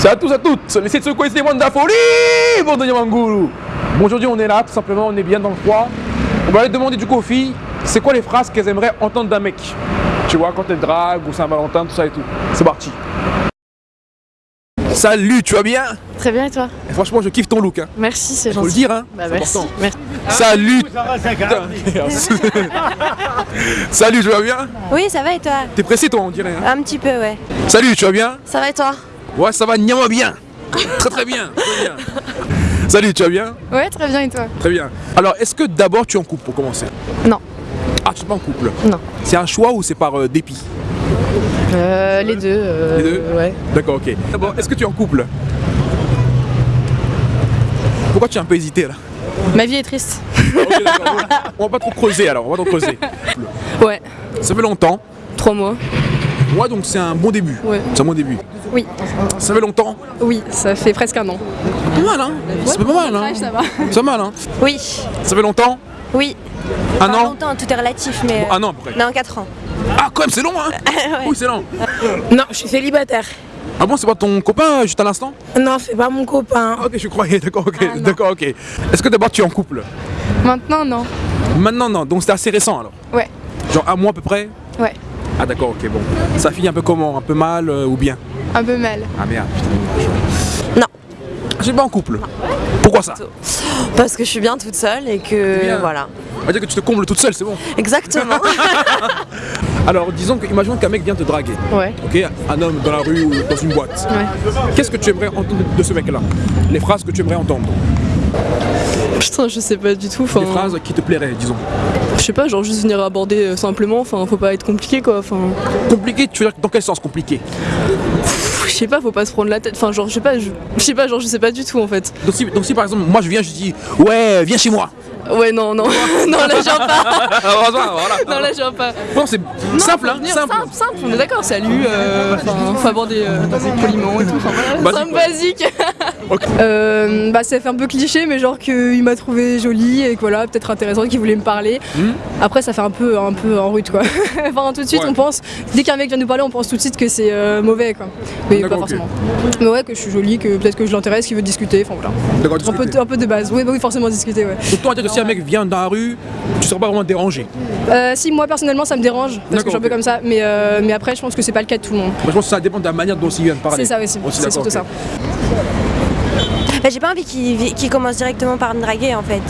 Salut à tous à toutes, laissez de secouer ces de la folie, bon de Yamangoulou. Bon aujourd'hui on est là, tout simplement, on est bien dans le froid. On va aller demander du coup aux filles, c'est quoi les phrases qu'elles aimeraient entendre d'un mec? Tu vois, quand elles draguent ou Saint-Valentin, tout ça et tout. C'est parti. Salut, tu vas bien? Très bien et toi? Et Franchement je kiffe ton look. Hein. Merci, c'est Faut le gentil. dire hein Bah merci. important. merci. Salut Salut, tu vas bien? Oui, ça va et toi? T'es pressé toi on dirait hein Un petit peu, ouais. Salut, tu vas bien? Ça va et toi? Ouais ça va, niama bien Très très bien, très bien. Salut, tu vas bien? Ouais, très bien et toi? Très bien. Alors, est-ce que d'abord tu es en couple pour commencer? Non. Ah, tu n'es pas en couple? Non. C'est un choix ou c'est par euh, dépit? Euh, Les deux. euh, Les deux? Ouais. D'accord, ok. D'abord, est-ce que tu es en couple? Pourquoi tu as un peu hésité là? Ma vie est triste. On va pas trop creuser alors, on va trop creuser. Ouais. Ça fait longtemps. Trois mois. Ouais, donc c'est un bon début. Ouais. C'est un bon début. Oui. Ça fait longtemps. Oui, ça fait presque un an. Pas mal, hein C'est pas mal, hein ça va. C'est pas mal, hein Oui, Ça fait longtemps oui. Un an longtemps, tout est relatif, mais... Un an après. Non, 4 ans. Ah, quand même, c'est long, hein Oui, c'est long. Non, je suis célibataire. Ah bon, c'est pas ton copain juste à l'instant? Non, c'est pas mon copain. Ok, je croyais, d'accord, ok, Ah, d'accord, ok. Est-ce que d'abord tu es en couple? Maintenant, non. Maintenant, non, donc c'est assez récent alors? Ouais. Genre un mois à peu près? Ouais. Ah d'accord, ok, bon. Ça finit un peu comment? Un peu mal euh, ou bien? Un peu mal. Ah merde, putain. Non. J'ai pas en couple. Pourquoi ça? Parce que je suis bien toute seule et que... Bien. Voilà. On va dire que tu te combles toute seule, c'est bon. Exactement. Alors disons que, imaginons qu'un mec vient te draguer. Ouais. Ok, un homme dans la rue ou dans une boîte. Ouais. Qu'est-ce que tu aimerais entendre de ce mec-là? Les phrases que tu aimerais entendre. Putain, je sais pas du tout. Enfin, Les phrases qui te plairaient, disons. je sais pas, genre juste venir aborder euh, simplement. Enfin, faut pas être compliqué quoi. Enfin, Compliqué, tu veux dire dans quel sens compliqué? Je sais pas, faut pas se prendre la tête. Enfin, genre, je sais pas, je, je sais pas, genre, je sais pas du tout en fait. donc si, donc si par exemple, moi je viens, je dis Ouais, viens chez moi. Ouais, non, non, non, là, je viens pas. voilà, voilà. Non, là, je viens pas. Bon, c'est simple, hein, venir simple. simple, simple, on est d'accord. Salut. Euh, faut aborder euh, poliment et tout. Enfin, voilà, Basique, simple, basique. Euh, bah, ça fait un peu cliché, mais genre qu'il m'a trouvé jolie et que voilà, peut-être intéressante, qu'il voulait me parler. Hmm. Après, ça fait un peu, un peu en rude quoi. enfin, tout de suite, Ouais. on pense, dès qu'un mec vient nous parler, on pense tout de suite que c'est euh, mauvais quoi. Mais pas forcément. Mais ouais, que je suis jolie, que peut-être que je l'intéresse, qu'il veut discuter, enfin voilà. D'accord, Un peu, un peu de base. Oui, bah oui, forcément discuter, ouais. Donc toi, dire que si un mec vient dans la rue, tu seras pas vraiment dérangé. Euh, si, moi personnellement, ça me dérange, parce que je suis un peu comme ça, mais, euh, mais après, je pense que c'est pas le cas de tout le monde. Moi, je pense que ça dépend de la manière dont il vient de parler. C'est ça aussi, c'est surtout ça. Bah, j'ai pas envie qu'il qu'il commence directement par me draguer, en fait.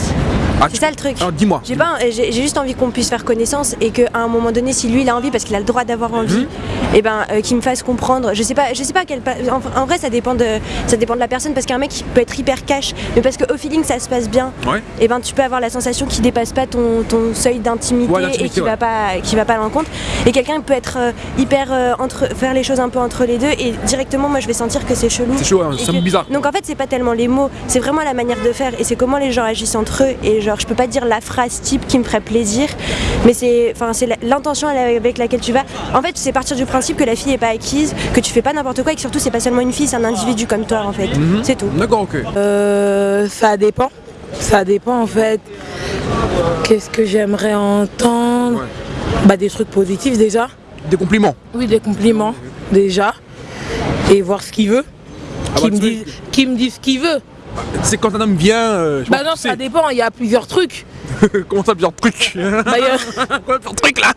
Ah, C'est tu- ça le truc. Alors dis-moi. J'ai pas, j'ai j'ai juste envie qu'on puisse faire connaissance et qu'à un moment donné, si lui il a envie, parce qu'il a le droit d'avoir envie, et ben euh, qu'il me fasse comprendre. Je sais pas, je sais pas quel. pa- En, en vrai, ça dépend de, ça dépend de la personne parce qu'un mec peut être hyper cash, mais parce qu'au feeling ça se passe bien, Ouais. et ben tu peux avoir la sensation qu'il dépasse pas ton, ton seuil d'intimité Ouais, et qui ouais. va pas, qui va pas à l'encontre. Et quelqu'un peut être euh, hyper euh, entre, faire les choses un peu entre les deux et directement moi je vais sentir que c'est chelou. C'est chaud, hein, Et c'est que- bizarre. Donc en fait c'est pas tellement les mots, c'est vraiment la manière de faire et c'est comment les gens agissent entre eux et genre je peux pas dire la phrase type qui me ferait plaisir, mais c'est enfin c'est l'intention avec laquelle tu vas. En fait c'est partir du principe que la fille est pas acquise, que tu fais pas n'importe quoi et que surtout c'est pas seulement une fille, c'est un individu comme toi en fait. Mhm. C'est tout. D'accord, ok. Euh, ça dépend. Ça dépend en fait. Qu'est-ce que j'aimerais entendre? Ouais. Bah des trucs positifs déjà. Des compliments. Oui, des compliments déjà. Et voir ce qu'il veut. Ah Qu'il bah, me, tu dise, qu'il me dise ce qu'il veut. C'est quand un homme vient. euh, Bah non, ça dépend, il y a plusieurs trucs. Comment ça, plusieurs trucs Bah, y a- Quoi, plusieurs trucs là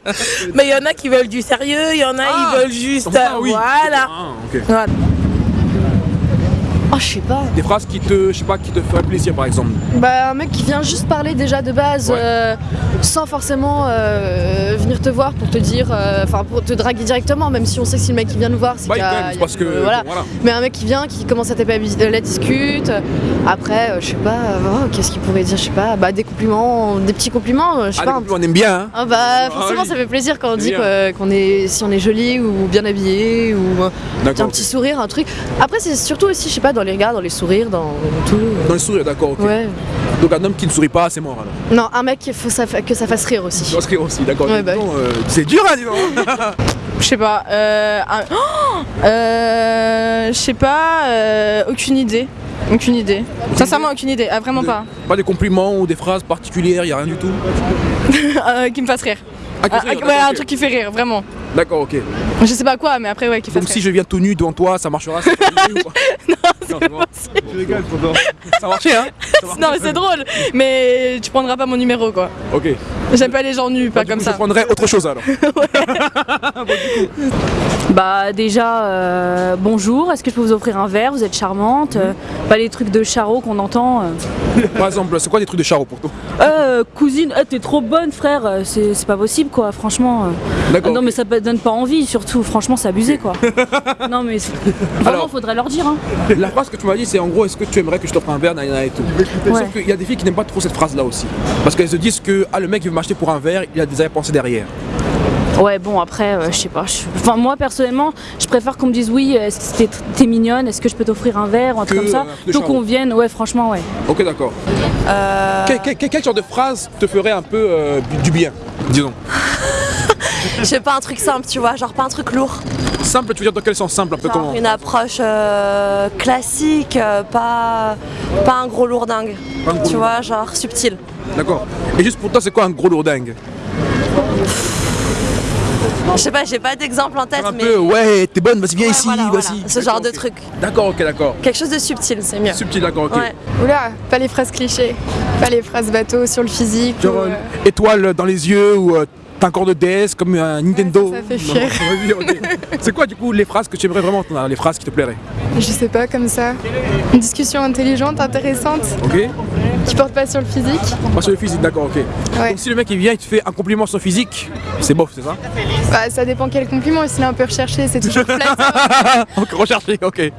Mais il y en a qui veulent du sérieux, il y en a Ah, qui veulent juste. Ça, euh, oui. Voilà. Ah, ok. Voilà. Oh, je sais pas. Des phrases qui te, je sais pas, qui te feraient plaisir par exemple. Bah, un mec qui vient juste parler déjà de base, Ouais. euh, sans forcément euh, venir te voir pour te dire, euh, enfin pour te draguer directement, même si on sait que si le mec qui vient nous voir, c'est Bah, a- parce que. voilà. bon, voilà. Mais un mec qui vient, qui commence à taper la la discute, après, je sais pas, oh, qu'est-ce qu'il pourrait dire, je sais pas, bah des compliments, des petits compliments, je sais Ah, pas. compliments, on aime bien, hein. Ah bah Ah forcément oui. ça fait plaisir quand on dit qu'on est si on est joli ou bien habillé ou un petit sourire un truc. Après c'est surtout aussi je sais pas dans les regards, dans les sourires, dans tout. Dans le sourire, d'accord, ok. Ouais. Donc un homme qui ne sourit pas, c'est mort alors. Non un mec il faut ça, que ça fasse rire aussi. Dans ce cas aussi, d'accord. Ouais, bah euh, c'est dur, hein, dis donc. Je sais pas. Euh, Oh Euh, je sais pas. euh, aucune idée. Aucune idée. Sincèrement, aucune idée. Ah, vraiment pas. Pas des compliments ou des phrases particulières, y a rien du tout. Euh, qui me fasse rire. Ah, qui Ah, rire, ouais, un truc qui fait rire, vraiment. D'accord, ok. Je sais pas quoi, mais après, ouais, qui fasse Donc si rire. je viens tout nu devant toi, ça marchera ça Non, c'est bon. Tonton. Ça a marché, hein? Ça a marché. Non, mais c'est drôle. Mais tu prendras pas mon numéro, quoi. Ok. J'aime pas les gens nus, pas Du comme coup, ça. Je prendrais autre chose alors. Bah déjà, euh, bonjour, est-ce que je peux vous offrir un verre? Vous êtes charmante. euh, pas les trucs de charreau qu'on entend. euh. Par exemple, c'est quoi des trucs de charreau pour toi? Euh, cousine, t'es trop bonne frère, c'est pas possible quoi, franchement. D'accord. Ah non mais ça donne pas envie, surtout, franchement c'est abusé quoi. non mais vraiment Alors- faudrait leur dire. Hein. La phrase que tu m'as dit, c'est en gros, est-ce que tu aimerais que je t'offre un verre, et tout? Ouais. Sauf qu'il y a des filles qui n'aiment pas trop cette phrase-là aussi. Parce qu'elles se disent que ah, le mec il veut pour un verre, il a des arrière-pensées derrière. Ouais bon après, euh, je sais pas. je- Enfin moi personnellement, je préfère qu'on me dise oui, est-ce que t'es- mignonne, est-ce que je peux t'offrir un verre, ou un truc Que, comme ça. euh, Plutôt qu'on vienne, ouais franchement ouais. Ok, d'accord. Euh, Quel, quel- quel- quel genre de phrase te ferait un peu euh, du bien, disons Je sais pas, un truc simple, tu vois, genre pas un truc lourd. Simple, tu veux dire dans quel sens simple Un peu Genre comment une approche euh, classique, euh, pas, pas un gros lourdingue. Pas un gros Tu vois, genre subtil. D'accord. Et juste pour toi, c'est quoi un gros lourdingue Je sais pas, j'ai pas d'exemple en tête, Un mais. peu, ouais, t'es bonne, vas-y, viens Ouais, ici, voilà, voilà. vas-y. Ce genre de truc. D'accord, ok, d'accord. Quelque chose de subtil, c'est mieux. Subtil, d'accord, ok. Ouais. Oula, pas les phrases clichés, pas les phrases bateau sur le physique. Genre, ou, euh, euh, étoile dans les yeux ou euh, t'as un corps de DS comme un Nintendo. ça, ça fait ok. C'est quoi du coup les phrases que tu aimerais vraiment entendre, les phrases qui te plairaient? Je sais pas, comme ça. Une discussion intelligente, intéressante, Ok qui porte pas sur le physique. Pas sur le physique, d'accord, ok. Ouais. Donc si le mec il vient, il te fait un compliment sur le physique, c'est bof, c'est ça Bah, ça dépend quel compliment, s'il est un peu recherché, c'est toujours. Ok, recherché, ok.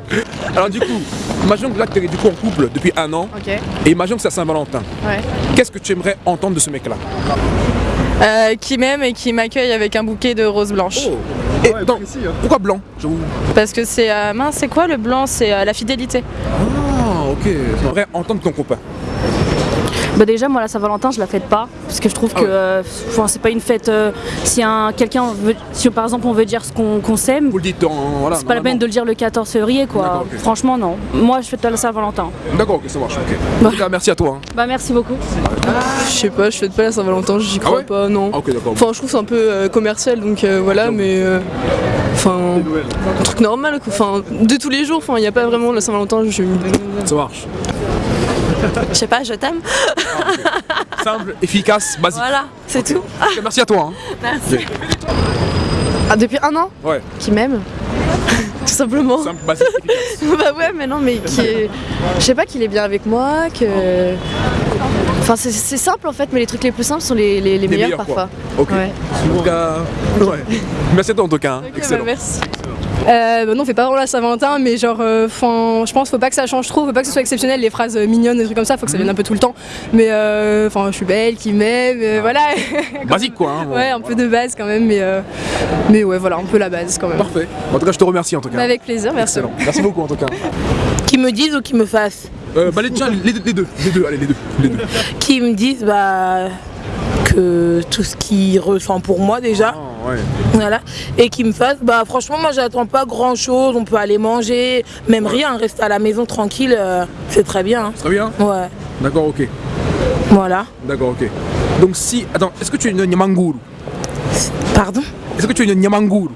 Alors du coup, imaginons que là tu es du coup en couple depuis un an ok, et imaginons que c'est à Saint-Valentin. ouais. Qu'est-ce que tu aimerais entendre de ce mec-là Euh, qui m'aime et qui m'accueille avec un bouquet de roses blanches. Et attends, pourquoi blanc J'avoue. Parce que c'est. euh, mince, c'est quoi le blanc? C'est euh, la fidélité. Ah, ok. J'aimerais entendre ton copain. Bah déjà moi la Saint-Valentin je la fête pas parce que je trouve Ah que euh, enfin, c'est pas une fête euh, si un quelqu'un veut si par exemple on veut dire ce qu'on qu'on s'aime Vous le dites en. Voilà, c'est pas la peine de le dire le 14 février quoi. Franchement non. Moi je fête la Saint-Valentin. D'accord, ok, ça marche, ok. En tout cas, merci à toi. hein. Bah merci beaucoup. Je sais pas, je fête pas la Saint-Valentin, j'y Ah crois ouais pas, non. Ah, ok, d'accord. Enfin, je trouve c'est un peu euh, commercial, donc euh, voilà, mais. euh, Enfin. un truc normal, quoi. Enfin, de tous les jours, enfin, il n'y a pas vraiment la Saint-Valentin, je. Ça marche. Je sais pas, je t'aime. Simple, efficace, basique. Voilà, c'est tout. Merci à toi. hein. Ah, depuis un an Ouais, Qui m'aime Tout simplement. simple, basique, efficace. bah ouais, mais non, mais qui est... Je sais pas qu'il est bien avec moi, que... Enfin, c'est- simple en fait, mais les trucs les plus simples sont les, les- les meilleurs, meilleurs, quoi. parfois. Ok. Ouais. En tout cas, ouais. Merci à toi en tout cas. hein. Excellent. merci. Euh, bah non, on fait pas vraiment la Saint-Valentin, mais genre, euh, 'fin, je pense faut pas que ça change trop, faut pas que ce soit exceptionnel, les phrases euh, mignonnes, des trucs comme ça, faut que ça vienne un peu tout le temps. Mais euh, enfin, je suis belle, qui m'aime, euh, voilà. Basique quoi. hein, bon. ouais, un peu de base quand même, mais, euh, mais ouais, voilà, un peu la base quand même. Parfait. En tout cas, je te remercie en tout cas. Bah, avec plaisir, merci. Excellent. Merci beaucoup en tout cas. Qui me disent ou qui me fassent Euh, bah les, tiens, les, deux- les deux, les deux, allez les deux, les deux. Qui me disent bah, que tout ce qu'ils ressentent pour moi déjà. Ah, ouais. Voilà. Et qui me fassent, bah franchement moi j'attends pas grand chose, on peut aller manger, même rien, rester à la maison tranquille, euh, c'est très bien. hein. Très bien. Ouais, D'accord, ok. voilà. D'accord, ok. Donc si, attends, est-ce que tu es une nyamanguru? Pardon? Est-ce que tu es une nyamanguru?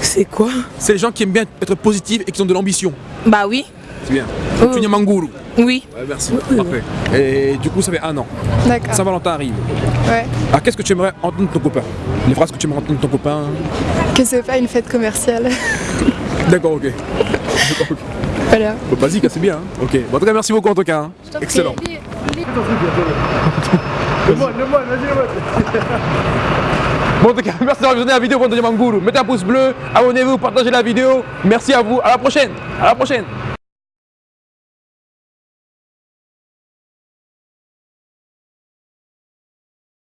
C'est quoi? C'est les gens qui aiment bien être positifs et qui ont de l'ambition. Bah oui, C'est bien. Donc tu es nyamanguru. oui. Ouais, merci. Parfait. Et du coup, ça fait un an. D'accord. Saint-Valentin arrive. Ouais. Alors qu'est-ce que tu aimerais entendre de ton copain? Les phrases que tu aimerais entendre de ton copain? Que c'est pas une fête commerciale. D'accord, ok. D'accord, ok. voilà. Bon, Basique, hein, c'est bien. hein. Ok. Bon, en tout cas, merci beaucoup en tout cas. hein. Excellent. Bon, en tout cas, merci d'avoir visionné la vidéo pour Manguru. Mettez un pouce bleu, abonnez-vous, partagez la vidéo. Merci à vous. À la prochaine. À la prochaine.